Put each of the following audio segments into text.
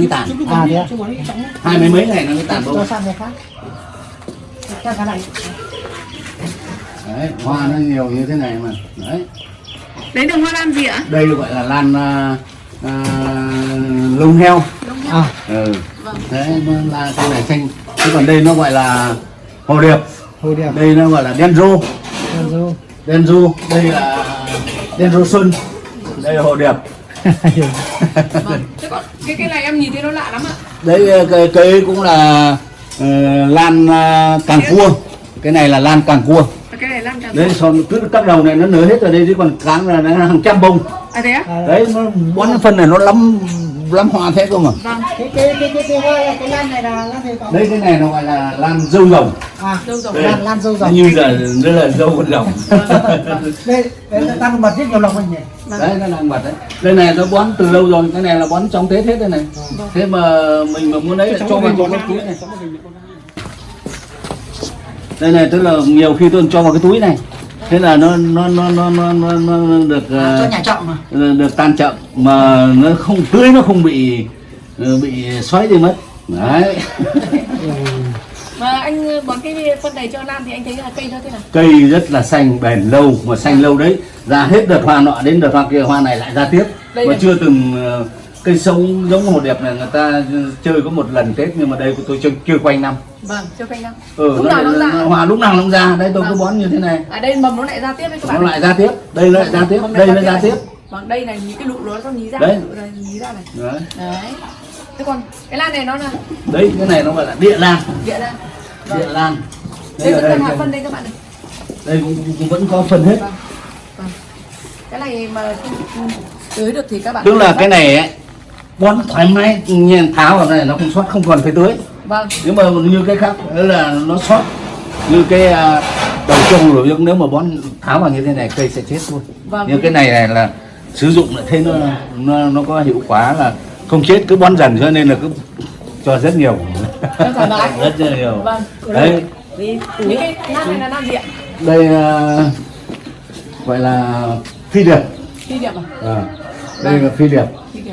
mới tàn À thế à? hai mấy mấy ngày nó mới tàn Cho bông sang cái khác. Cho cái này. đấy hoa nó nhiều như thế này mà đấy Đấy là hoa lan gì ạ? đây gọi là lan à, à, lông heo À, ừ. Vâng. đấy nó là cái này xanh thế còn đây nó gọi là hồ điệp hồi đẹp. đây nó gọi là đen rô Rồi rồi. đen ru đây là đen rô xuân đây là hồ điệp Vâng. Thế còn cái cái này em nhìn thấy nó lạ lắm ạ. đấy ờ, cây cây cũng là ờ, lan à, càng cua cái này là lan càng cua Cái này lan càng đấy xong cứ các đầu này nó nở hết rồi đây chứ còn cán là nó hàng trăm bông À thế á? Đấy nó bón phân này nó lắm lắm hoa thế cơ mà Vâng. cái cái cái cái cái hoa cái lan này là lan gì có? đây cái này nó gọi là lan dâu rồng À, Dâu rồng. Đây. lan lan dâu rồng. như giờ đây là dâu con rồng Đây, đây là tăng mật rất nhiều lòng anh nhỉ. đấy nó đang bật đấy đây này nó bón từ lâu rồi cái này là bón trong tết hết đây này thế mà mình mà muốn lấy lại cho vào cái túi này đây này tức là nhiều khi tôi cho vào cái túi này thế là nó nó nó nó nó, nó, nó được À, cho ờ, nhà mà. được tan chậm mà nó không tưới nó không bị ờ, bị xoáy đi mất đấy Mà anh bón cái phân này cho lan thì anh thấy là cây nó thế nào? cây rất là xanh bền lâu mà xanh lâu đấy ra hết đợt hoa nọ đến đợt hoa kia hoa này lại ra tiếp Đây mà này. chưa từng ờ, cây sống giống hồ đẹp này người ta chơi có một lần tết nhưng mà đây của tôi chơi chưa quanh năm Vâng, cho cây năm. ừ, Lúc nào nó ra? hoa lúc nào nó ra đây tôi cứ Vâng. bón như thế này À đây mầm nó lại ra tiếp đấy các nó bạn. lại ra tiếp đây nó lại ra tiếp Mầm đây này nó ra tiếp Vâng, đây là những cái lụ nó nó nhí ra, Đấy. này nhí ra này. đấy. Đấy. Thế còn cái lan này nó là đấy cái này nó gọi là địa lan địa lan. địa lan Đây đây, vẫn đây, đây, phân đây các bạn này. đây cũng, cũng vẫn có phân hết Vâng. Vâng. Cái này mà tưới được thì các bạn tức là cái này ấy, bón thoải mái nhiên tháo vào này nó không sót không còn phải tưới Vâng. nếu mà như cái khác đó là nó sót như cái à, đầu trồng rồi nhưng nếu mà bón tháo vào như thế này cây sẽ chết luôn Vâng. nhưng cái này này là sử dụng lại thấy nó nó nó có hiệu quả là không chết cứ bón dần cho nên là cứ cho rất nhiều rất nhiều Vâng. đấy Những cái này là lan gì ạ? đây à, gọi là phi điệp Phi điệp à? à, đây là phi điệp Phi điệp.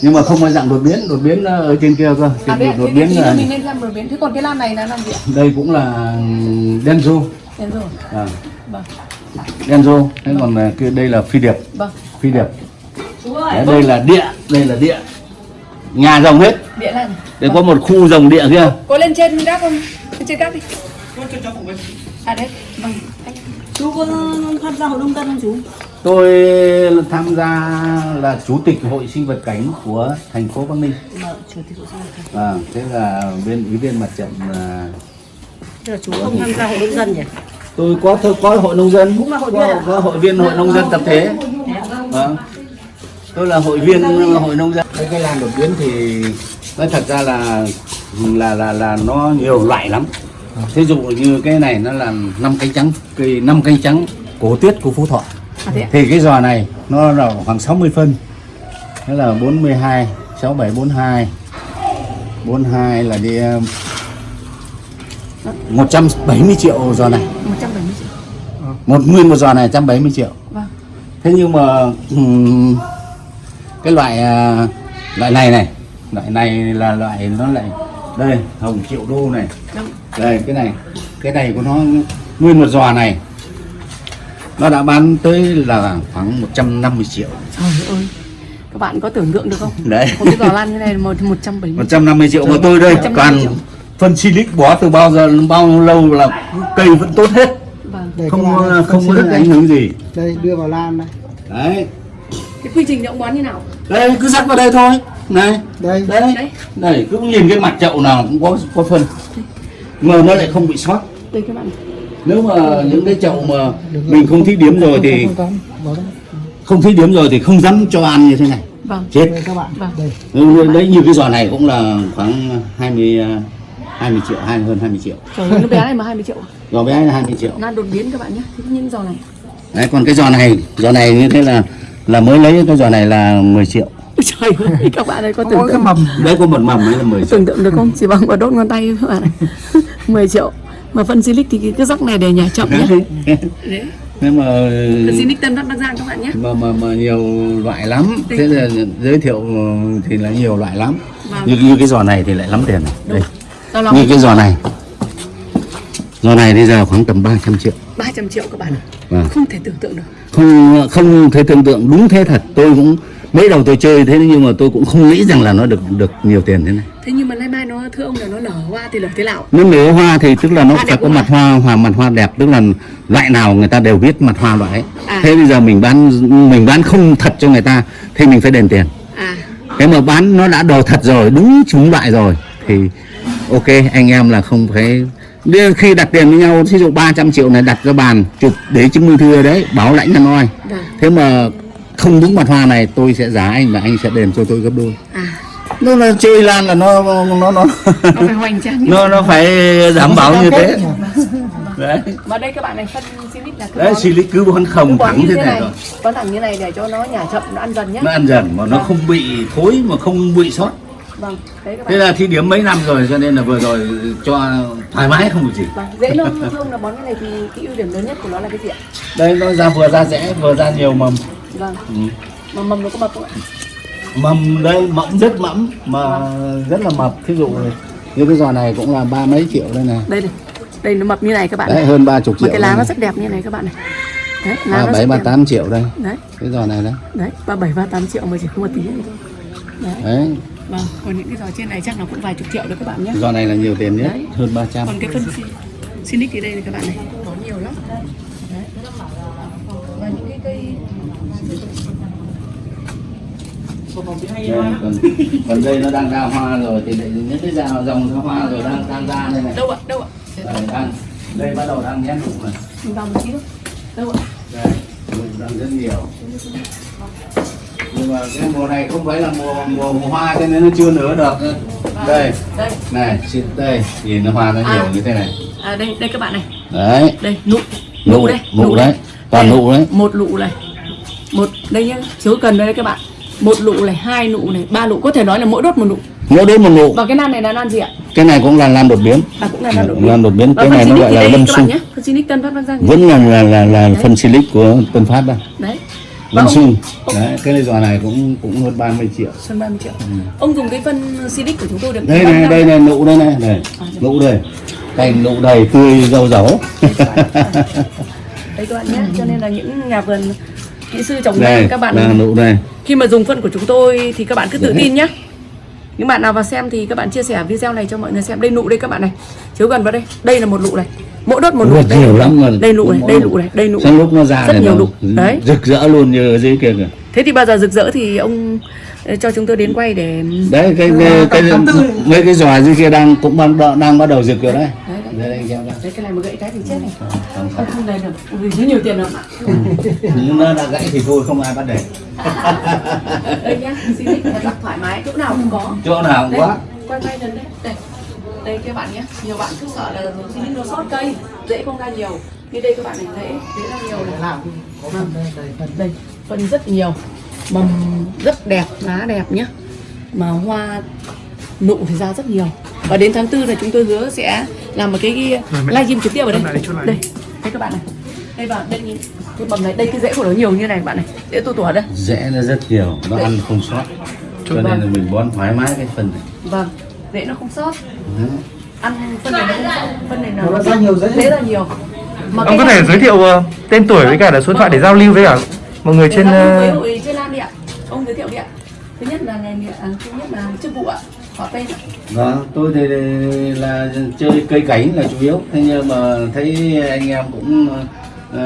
Nhưng mà không phải dạng đột biến đột biến ở trên kia cơ À đấy, đột thế biến thì là mình nên xem đột biến. Thế còn cái lan này là lan gì ạ? đây cũng là đen ru Đen rồi. à, Vâng. đen ru thế còn kia đây là phi điệp Vâng. phi điệp Đấy, đây là địa đây là địa nhà rồng hết Địa lan. đây có một khu rồng địa kia Có lên trên gác không? Lên trên gác đi. À đấy. Vâng. Anh Chú có tham gia hội nông dân không chú? tôi tham gia là chủ tịch hội sinh vật cảnh của thành phố Bắc Ninh. Vâng, chủ tịch hội sinh vật à, thế là bên ủy viên mặt trận à, Thế là chú không tham gia hội nông dân nhỉ? tôi có tôi có hội nông dân. Cũng là hội có, viên à? có hội viên hội nông dân tập thể. Vâng. Tôi là hội viên hội nông dân. Cái cái lan đột biến thì nói thật ra là là là là nó nhiều loại lắm thí dụ như cái này nó là năm cánh trắng cây năm cánh trắng cổ tiết của phú thọ. À thì cái giò này nó là khoảng 60 phân. Thế là 42 67 42 42 là đi um, 170 triệu giò này. 170 triệu. một nguyên một giò này 170 triệu. Vâng. thế nhưng mà cái loại à, loại này này loại này là loại nó lại đây hồng triệu đô này đây cái này cái này của nó nguyên một giò này nó đã bán tới là khoảng 150 triệu Trời ơi. Các bạn có tưởng tượng được không? đấy Một cái giò lan như này một 170 triệu. 150 triệu mà tôi đây 150 toàn triệu. phân silic bó từ bao giờ bao lâu là cây vẫn tốt hết Vâng. Đây, không này, không có xí ảnh hưởng gì Đây, đưa vào lan này. đấy Cái quy trình ông bón như nào? đây cứ rắc vào đây thôi này Đây. đấy Đấy. này cứ nhìn cái mặt chậu nào cũng có có phân mà nó lại không bị sót Đây các bạn. nếu mà những cái chậu mà mình không thí điểm rồi thì Không, không, không. Bỏ đây. không thí điểm rồi thì không dám cho ăn như thế này Vâng. chết các bạn. Vâng. Đây. Ừ, đấy như cái giò này cũng là khoảng 20 à, 20 triệu hay hơn 20 triệu Trời nó bé này mà 20 triệu. à? giò bé là 20 triệu Lan đột biến các bạn nhé. Thế những giò này. đấy còn cái giò này giò này như thế là là mới lấy cái giò này là 10 triệu Trời ơi, các bạn ơi có tưởng tượng, mầm. đấy có một mầm ấy là 10 triệu tưởng tượng được không? Chỉ bằng quả đốt ngón tay các bạn này. 10 triệu. Mà phân silic thì cái- cái rắc này để nhà chậm nhé. Đấy. nhưng mà Phân silic Tân Bắc Bắc Giang các bạn nhé. mà mà mà nhiều loại lắm thế là giới thiệu thì là nhiều loại lắm Vâng. như, như cái giò này thì lại lắm tiền này đây như cái giò này giò này bây giờ khoảng tầm 300 triệu 300 triệu các bạn ạ. Vâng. Không thể tưởng tượng được. không không thể tưởng tượng đúng thế thật tôi cũng mấy đầu tôi chơi thế nhưng mà tôi cũng không nghĩ rằng là nó được được nhiều tiền thế này Thế nhưng mà nay mai nó thưa ông là nó nở hoa thì nở thế nào? nếu nở hoa thì tức là nó Hoa phải có mặt hoa hoa mặt hoa đẹp tức là loại nào người ta đều biết mặt hoa loại. À. thế bây giờ mình bán mình bán không thật cho người ta thì mình phải đền tiền À, thế mà bán nó đã đồ thật rồi đúng chúng loại rồi thì ok anh em là không phải khi đặt tiền với nhau ví dụ 300 triệu này đặt ra bàn chụp để chứng minh thư đấy bảo lãnh là noi vâng. thế mà không đúng mặt hoa này tôi sẽ giá anh và anh sẽ đền cho tôi gấp đôi. À, nó là chơi lan là nó nó nó nó phải hoành tráng. Như nó nó phải đảm bảo như thế. Đấy. Mà đây các bạn này phân silic là cứ đấy bón- xì cứ bón không thẳng như thế này rồi. Bón thẳng như này để cho nó nhả chậm, nó ăn dần nhé. nó ăn dần mà nó không bị thối mà không bị sót. Vâng, thế là thi điểm mấy năm rồi cho nên là vừa rồi cho thoải mái không bị gì. Vâng, dễ nông thưa ông là bón cái này thì cái ưu điểm lớn nhất của nó là cái gì ạ? đây nó ra vừa ra rẽ vừa ra nhiều mầm Vâng, ừ. mà mầm nó có mập không ạ? mầm đây mẫm rất mẫm mà rất là mập thí dụ như cái giò này cũng là ba mấy triệu đây này Đây này, đây nó mập như này các bạn đấy hơn ba chục Mà triệu cái lá nó rất đẹp như này các bạn này. Đấy, lá ba rất ba đẹp. tám triệu đây Đấy, cái giò này đấy đấy, ba bảy ba tám triệu mà chỉ không một tí này thôi. Đấy. đấy Vâng, còn những cái giò trên này chắc nó cũng vài chục triệu đấy các bạn nhé. giò này là nhiều tiền nhất Đấy. hơn 300 Còn cái phân xin Sinic thì đây này các bạn này, có nhiều lắm. Đấy. Và những cái cây Đây, còn, còn đây nó đang ra hoa rồi thì lại những cái dòng dòng ra hoa rồi đang đang ra đây này đâu ạ? Đâu ạ? đây, đang, đây bắt đầu đang nhét nụ vào một tí thôi. Đâu ạ? đây nụ đang rất nhiều nhưng mà cái mùa này không phải là mùa mùa, mùa hoa cho nên nó chưa nở được đây Đây. này xin đây nhìn nó hoa nó nhiều À. như thế này À đây, đây các bạn này. đấy Đây, nụ. nụ đây. nụ đấy toàn nụ đấy Một nụ này. Một đây nhá, chiếu cần đây các bạn. Một nụ này, hai nụ này, ba nụ có thể nói là mỗi đốt một nụ. mỗi đứa một nụ Và cái nan này là nan gì ạ? cái này cũng là lan đột biến À cũng là nan đột biến. lan đột biến cái này nó gọi là lâm sung. Phân Sinic Tân Phát Bắc Giang. vẫn là là là, là phân silic của Tân Phát đây Đấy. lâm sung đấy cái này giò này cũng cũng hơn 30 triệu Hơn 30 triệu. Ông dùng cái phân Silic của chúng tôi được đây này đây này nụ đây này này nụ đây cành nụ đầy tươi rau dấu Đây các bạn nhé. Cho nên là những nhà vườn kỹ sư trồng đây lan các bạn nụ đây. Khi mà dùng phân của chúng tôi thì các bạn cứ tự Đấy. tin nhé những bạn nào vào xem thì các bạn chia sẻ video này cho mọi người xem. Đây nụ đây các bạn này. Chiếu gần vào đây. Đây là một nụ này. Mỗi đốt một nụ đây nhiều lắm mà đây nụ này đây nụ. này đây nụ Sang lúc nó ra rất này nhiều nụ. Đấy. rực rỡ luôn như ở dưới kia kìa. Thế thì bao giờ rực rỡ thì ông ờ, cho chúng tôi đến quay để đấy cái cái, cái, mấy cái giò dưới kia đang cũng đang đang bắt đầu rực rồi đấy đây đây xem đấy cái này mà gãy cái thì chết này. không không. Không lên được vì nhiều tiền lắm ạ. Nhưng nó đã gãy thì thôi không ai bắt để. Đây nhá xin thật là thoải mái. Chỗ nào cũng có. Chỗ nào cũng đây quá quay quay gần đây đây đây các bạn nhé nhiều bạn cứ sợ là xin định nó sót cây dễ không ra nhiều. Như đây các bạn này dễ dễ ra nhiều này. Làm thì có phần đây đây phần đây phân rất nhiều. Mầm rất đẹp lá đẹp nhé mà hoa nụ thì ra rất nhiều. Và đến tháng tư là chúng tôi hứa sẽ làm một cái live stream trực tiếp ở đây. Đây. đây các bạn này. Đây vào đây nhìn. Cái mầm này đây cái rễ của nó nhiều như này bạn này. Rễ tu tủa đây. Rẽ nó rất nhiều nó ăn không sót. Cho nên là mình bón thoải mái cái phần này. Vâng rễ nó không sót. Ăn phân này nó không sót. Phân này Nó ra nhiều rễ. rễ ra nhiều. Mà Ông có thể giới thiệu ờ, tên tuổi với cả là số điện thoại để giao lưu với cả mọi người trên trên với ờ, hội trên Lan đi ạ. Ông giới thiệu đi ạ. Thứ nhất là nghề nghiệp à, thứ nhất là chức vụ ạ Vâng, tôi thì là chơi cây cảnh là chủ yếu. Thế nhưng mà thấy anh em cũng ờ,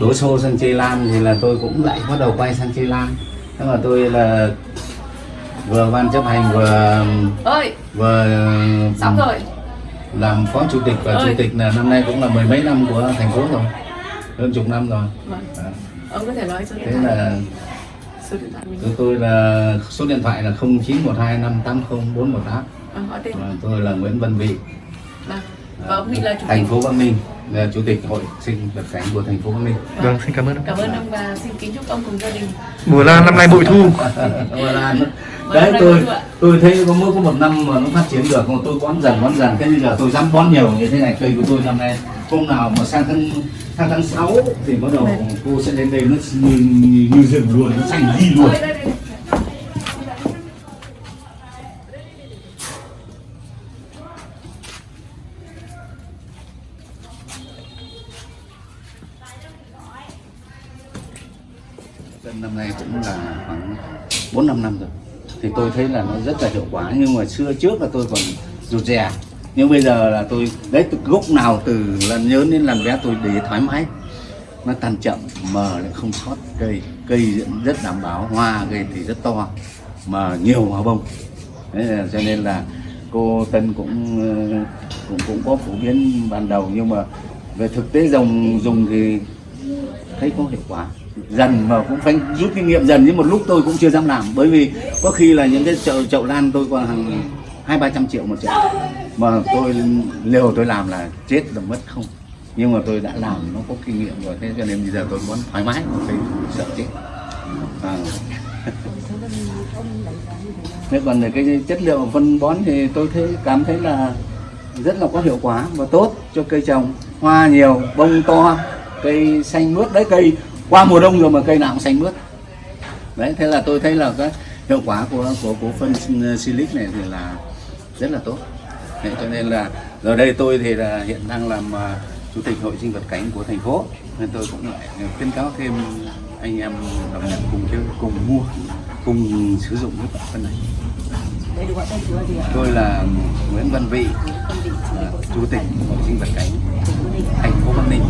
đổ xô sang chơi lan thì là tôi cũng lại bắt đầu quay sang chơi lan. Thế mà tôi là vừa ban chấp hành vừa ơi! vừa xong rồi. làm phó chủ tịch và Ơi. chủ tịch là năm nay cũng là mười mấy năm của thành phố rồi. Hơn chục năm rồi. Vâng. Đó. ông có thể nói điện thế là số điện thoại mình tôi, tôi là số điện thoại là 0912 580 418 vâng và tôi là Nguyễn Văn Vị. Vâng và ông Nghị là chủ thành phố Bắc Ninh là chủ tịch hội sinh vật cảnh của thành phố Bắc Ninh. Vâng, xin cảm ơn ông. cảm ơn ông và xin kính chúc ông cùng gia đình. Mùa lan năm nay bội thu. Là- Vâng, đấy tôi tôi thấy có mỗi có một năm mà nó phát triển được mà tôi bón dần bón dần. Cái bây giờ tôi dám bón nhiều như thế này. Cây của tôi năm nay hôm nào mà sang tháng sang tháng 6 thì bắt đầu cô sẽ đến đây nó như, như, như rừng luôn nó xanh đi luôn Tân năm nay cũng là khoảng 4 5 năm rồi. Thì tôi thấy là nó rất là hiệu quả nhưng mà xưa trước là tôi còn rụt rè. Nhưng bây giờ là tôi đấy từ gốc nào từ lần nhớ đến lần bé tôi để thoải mái. Nó tan chậm mờ lại không sót cây, cây rất đảm bảo, hoa cây thì rất to mà nhiều hoa bông. Đấy là, cho nên là cô Tân cũng cũng cũng có phổ biến ban đầu nhưng mà về thực tế dùng dùng thì thấy có hiệu quả dần mà cũng phải rút kinh nghiệm dần. Nhưng một lúc tôi cũng chưa dám làm, bởi vì có khi là những cái chậu chậu lan tôi còn hàng hai, ba trăm triệu một chậu. Mà tôi liều tôi làm là chết là mất không. Nhưng mà tôi đã làm, nó có kinh nghiệm rồi. Thế cho nên bây giờ tôi muốn thoải mái tôi sợ chết. À. thế còn về cái chất liệu phân bón thì tôi thấy, cảm thấy là rất là có hiệu quả và tốt cho cây trồng. Hoa nhiều, bông to, cây xanh mướt đấy cây qua mùa đông rồi mà cây nào cũng xanh mướt. Đấy thế là tôi thấy là cái hiệu quả của của của phân silic này thì là rất là tốt. Đấy, cho nên là giờ đây tôi thì là hiện đang làm à, chủ tịch hội sinh vật cánh của thành phố. Nên tôi cũng lại khuyến cáo thêm anh em đồng nghiệp cùng chơi cùng mua cùng sử dụng cái phân này. Tôi là Nguyễn Văn Vị là chủ tịch hội sinh vật cánh thành phố Bắc Ninh